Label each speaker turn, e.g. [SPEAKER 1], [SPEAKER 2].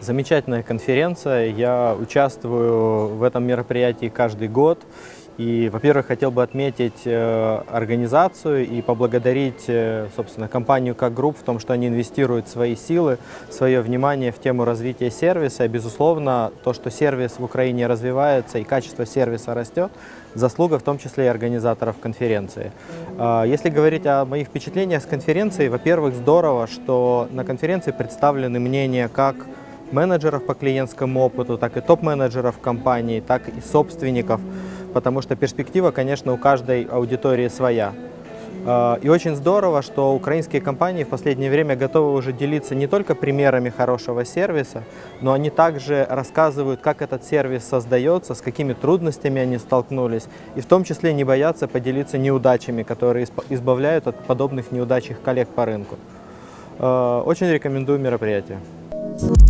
[SPEAKER 1] Замечательная конференция. Я участвую в этом мероприятии каждый год. И, во-первых, хотел бы отметить э, организацию и поблагодарить, э, собственно, компанию как групп в том, что они инвестируют свои силы, свое внимание в тему развития сервиса. И, безусловно, то, что сервис в Украине развивается и качество сервиса растет, заслуга в том числе и организаторов конференции. Э, если говорить о моих впечатлениях с конференции, во-первых, здорово, что на конференции представлены мнения как менеджеров по клиентскому опыту, так и топ-менеджеров компании, так и собственников, потому что перспектива, конечно, у каждой аудитории своя. А, и очень здорово, что украинские компании в последнее время готовы уже делиться не только примерами хорошего сервиса, но они также рассказывают, как этот сервис создается, с какими трудностями они столкнулись, и в том числе не боятся поделиться неудачами, которые избавляют от подобных неудач их коллег по рынку. А, очень рекомендую мероприятие. Thank you.